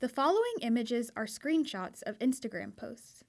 The following images are screenshots of Instagram posts.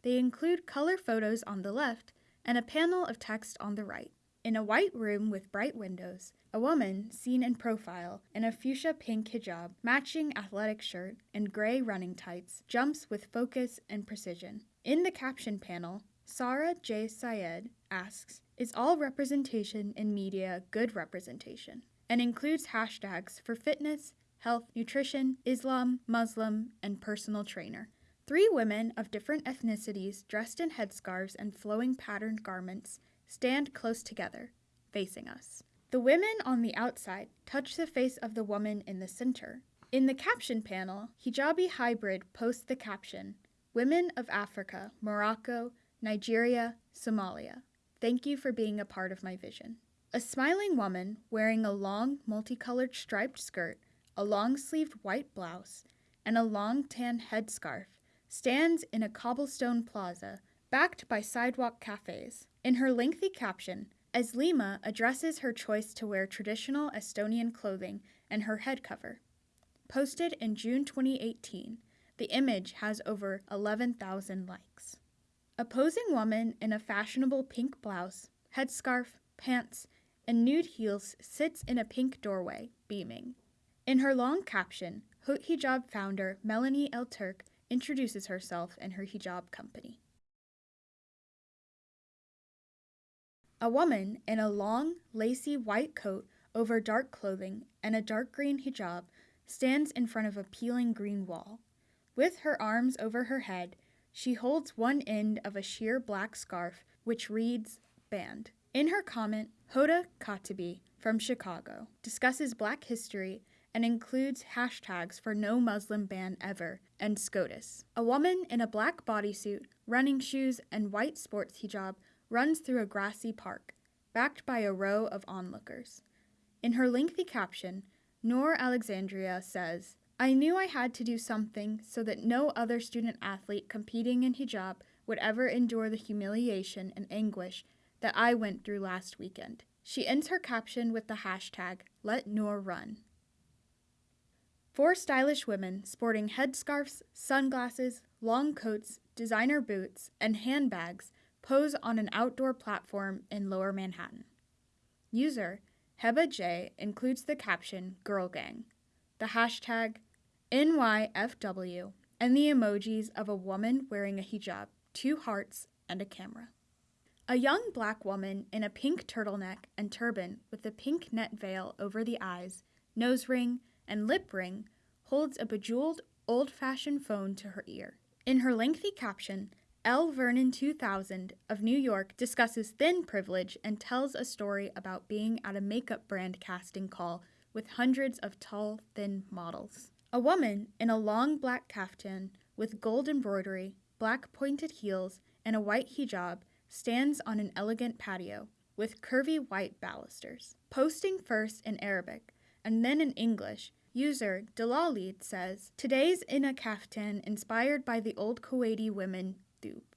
They include color photos on the left and a panel of text on the right. In a white room with bright windows, a woman, seen in profile, in a fuchsia pink hijab, matching athletic shirt, and gray running tights, jumps with focus and precision. In the caption panel, Sarah J. Syed asks, Is all representation in media good representation? and includes hashtags for fitness, health, nutrition, Islam, Muslim, and personal trainer. Three women of different ethnicities dressed in headscarves and flowing patterned garments stand close together, facing us. The women on the outside touch the face of the woman in the center. In the caption panel, Hijabi Hybrid posts the caption Women of Africa, Morocco, Nigeria, Somalia. Thank you for being a part of my vision. A smiling woman wearing a long, multicolored striped skirt, a long sleeved white blouse, and a long tan headscarf stands in a cobblestone plaza backed by sidewalk cafes. In her lengthy caption, Eslima addresses her choice to wear traditional Estonian clothing and her head cover. Posted in June 2018, the image has over 11,000 likes. A posing woman in a fashionable pink blouse, headscarf, pants, and nude heels sits in a pink doorway, beaming. In her long caption, Haute Hijab founder Melanie Elturk introduces herself and her hijab company. A woman in a long, lacy white coat over dark clothing and a dark green hijab stands in front of a peeling green wall. With her arms over her head, she holds one end of a sheer black scarf which reads Banned. In her comment, Hoda Katebi from Chicago discusses black history and includes hashtags for no Muslim ban ever and SCOTUS. A woman in a black bodysuit, running shoes, and white sports hijab runs through a grassy park, backed by a row of onlookers. In her lengthy caption, Noor Alexandria says, I knew I had to do something so that no other student athlete competing in hijab would ever endure the humiliation and anguish that I went through last weekend. She ends her caption with the hashtag Let Noor Run. Four stylish women sporting headscarves, sunglasses, long coats, designer boots, and handbags pose on an outdoor platform in lower Manhattan. User Heba J includes the caption Girl Gang, the hashtag NYFW, and the emojis of a woman wearing a hijab, two hearts, and a camera. A young black woman in a pink turtleneck and turban with a pink net veil over the eyes, nose ring, and lip ring holds a bejeweled, old fashioned phone to her ear. In her lengthy caption, L. Vernon 2000 of New York discusses thin privilege and tells a story about being at a makeup brand casting call with hundreds of tall, thin models. A woman in a long black caftan with gold embroidery, black pointed heels, and a white hijab stands on an elegant patio with curvy white balusters. Posting first in Arabic and then in English, user Dalalid says, Today's in a kaftan inspired by the old Kuwaiti women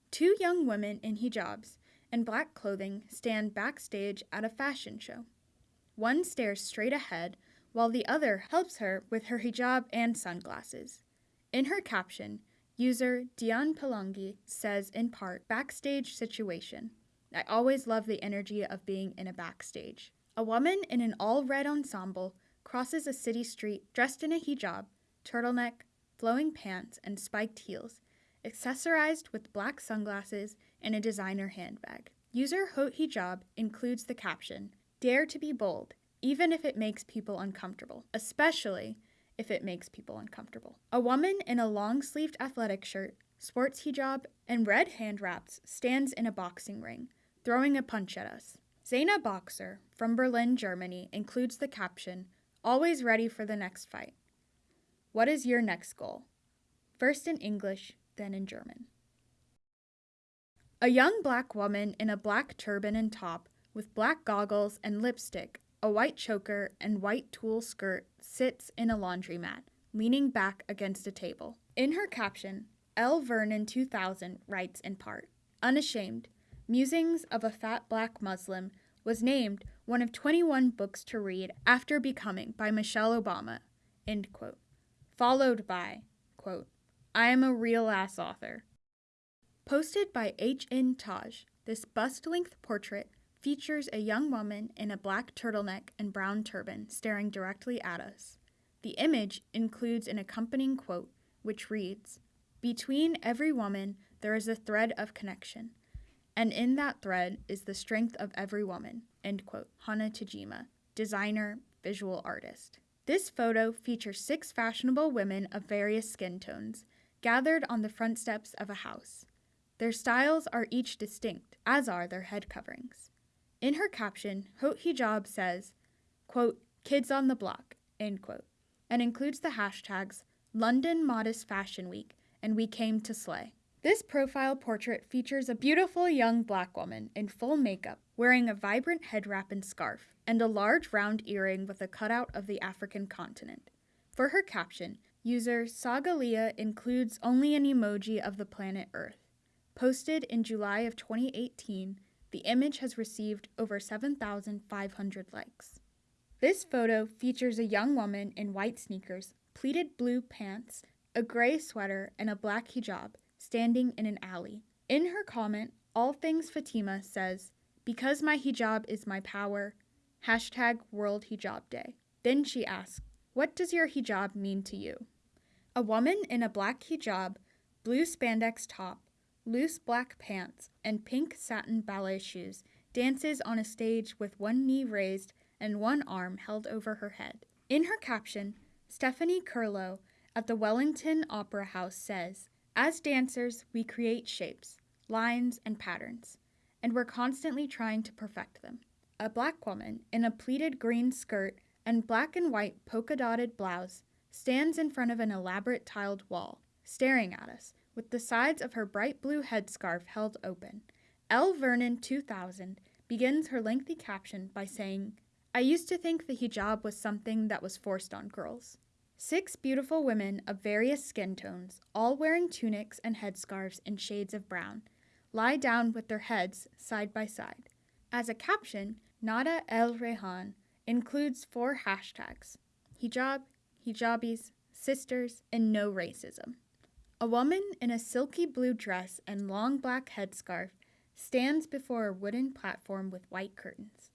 Two young women in hijabs and black clothing stand backstage at a fashion show. One stares straight ahead while the other helps her with her hijab and sunglasses. In her caption, user Dian Pelangi says in part, backstage situation. I always love the energy of being in a backstage. A woman in an all red ensemble crosses a city street dressed in a hijab, turtleneck, flowing pants, and spiked heels accessorized with black sunglasses and a designer handbag. User Haute Hijab includes the caption, Dare to be bold, even if it makes people uncomfortable, especially if it makes people uncomfortable. A woman in a long sleeved athletic shirt, sports hijab, and red hand wraps stands in a boxing ring, throwing a punch at us. Zaina Boxer from Berlin, Germany includes the caption, Always ready for the next fight. What is your next goal? First in English, then in German. A young black woman in a black turban and top, with black goggles and lipstick, a white choker, and white tulle skirt sits in a laundromat, leaning back against a table. In her caption, L. Vernon 2000 writes in part Unashamed, Musings of a Fat Black Muslim was named one of 21 books to read after becoming by Michelle Obama, end quote. Followed by quote, I am a real ass author. Posted by H.N. Taj, this bust length portrait features a young woman in a black turtleneck and brown turban staring directly at us. The image includes an accompanying quote, which reads Between every woman, there is a thread of connection, and in that thread is the strength of every woman. End quote. Hana Tajima, designer, visual artist. This photo features six fashionable women of various skin tones gathered on the front steps of a house. Their styles are each distinct, as are their head coverings. In her caption, Haute Hijab says, quote, kids on the block, end quote, and includes the hashtags London Modest Fashion Week and We Came to Slay. This profile portrait features a beautiful young black woman in full makeup, wearing a vibrant head wrap and scarf, and a large round earring with a cutout of the African continent. For her caption, user Sagalia includes only an emoji of the planet Earth. Posted in July of 2018, the image has received over 7,500 likes. This photo features a young woman in white sneakers, pleated blue pants, a gray sweater, and a black hijab standing in an alley. In her comment, All Things Fatima says, Because my hijab is my power, hashtag World Hijab Day. Then she asks, What does your hijab mean to you? A woman in a black hijab, blue spandex top, loose black pants, and pink satin ballet shoes dances on a stage with one knee raised and one arm held over her head. In her caption, Stephanie Kurlow at the Wellington Opera House says, As dancers, we create shapes, lines, and patterns, and we're constantly trying to perfect them. A black woman in a pleated green skirt and black and white polka dotted blouse stands in front of an elaborate tiled wall, staring at us with the sides of her bright blue headscarf held open. L. Vernon 2000 begins her lengthy caption by saying, I used to think the hijab was something that was forced on girls. Six beautiful women of various skin tones, all wearing tunics and headscarves in shades of brown, lie down with their heads side by side. As a caption, Nada El Rehan includes four hashtags hijab, hijabis, sisters, and no racism. A woman in a silky blue dress and long black headscarf stands before a wooden platform with white curtains.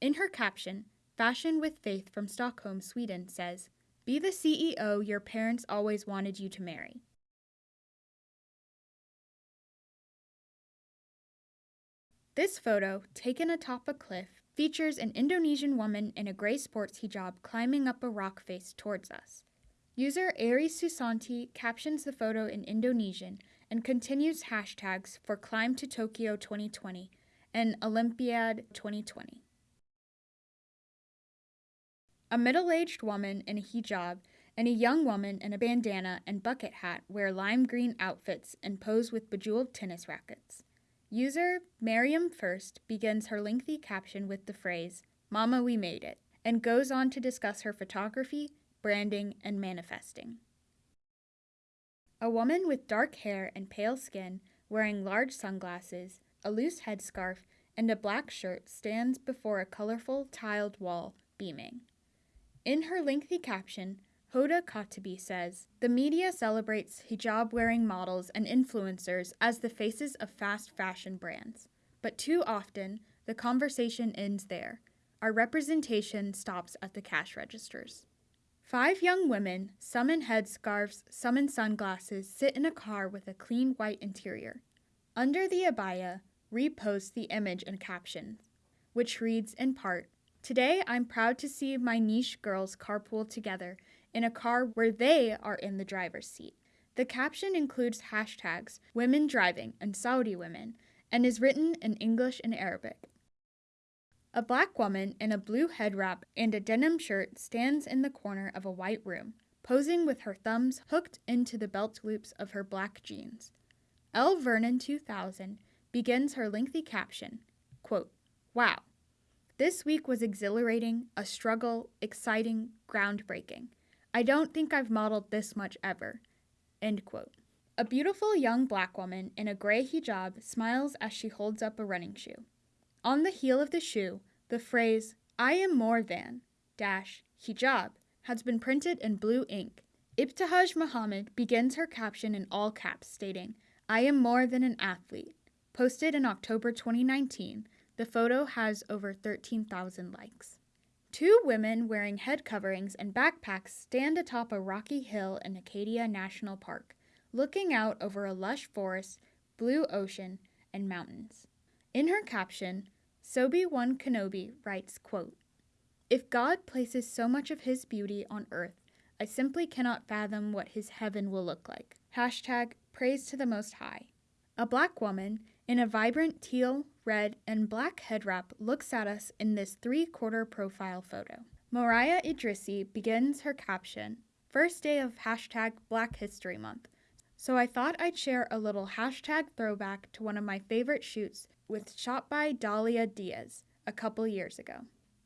In her caption, Fashion with Faith from Stockholm, Sweden says, Be the CEO your parents always wanted you to marry. This photo, taken atop a cliff, features an Indonesian woman in a gray sports hijab climbing up a rock face towards us. User Aries Susanti captions the photo in Indonesian and continues hashtags for Climb to Tokyo 2020 and Olympiad 2020. A middle aged woman in a hijab and a young woman in a bandana and bucket hat wear lime green outfits and pose with bejeweled tennis rackets. User Miriam First begins her lengthy caption with the phrase, Mama, we made it, and goes on to discuss her photography, branding, and manifesting. A woman with dark hair and pale skin, wearing large sunglasses, a loose headscarf, and a black shirt stands before a colorful tiled wall, beaming. In her lengthy caption, Hoda Katebi says The media celebrates hijab wearing models and influencers as the faces of fast fashion brands. But too often, the conversation ends there. Our representation stops at the cash registers. Five young women, some in headscarves, some in sunglasses, sit in a car with a clean white interior. Under the abaya, repost the image and caption, which reads in part Today I'm proud to see my niche girls carpool together in a car where they are in the driver's seat. The caption includes hashtags women driving and Saudi women and is written in English and Arabic. A black woman in a blue head wrap and a denim shirt stands in the corner of a white room, posing with her thumbs hooked into the belt loops of her black jeans. L. Vernon 2000 begins her lengthy caption quote, Wow, this week was exhilarating, a struggle, exciting, groundbreaking. I don't think I've modeled this much ever. End quote. A beautiful young black woman in a gray hijab smiles as she holds up a running shoe. On the heel of the shoe, the phrase, I am more than, dash, hijab, has been printed in blue ink, Ibtihaj Muhammad begins her caption in all caps, stating, I am more than an athlete. Posted in October 2019, the photo has over 13,000 likes. Two women wearing head coverings and backpacks stand atop a rocky hill in Acadia National Park, looking out over a lush forest, blue ocean, and mountains. In her caption, Sobi One Kenobi writes, quote, If God places so much of his beauty on earth, I simply cannot fathom what his heaven will look like. Hashtag praise to the Most High. A black woman in a vibrant teal, red, and black head wrap looks at us in this three quarter profile photo. Mariah Idrissi begins her caption, first day of hashtag Black History Month. So I thought I'd share a little hashtag throwback to one of my favorite shoots with shot by Dahlia Diaz a couple years ago.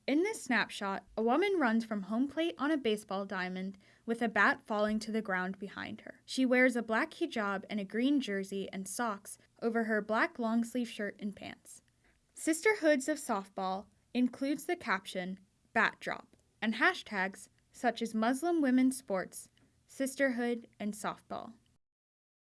In this snapshot, a woman runs from home plate on a baseball diamond with a bat falling to the ground behind her. She wears a black hijab and a green jersey and socks over her black long sleeve shirt and pants. Sisterhoods of Softball includes the caption Bat Drop and hashtags such as Muslim Women's Sports, Sisterhood, and Softball.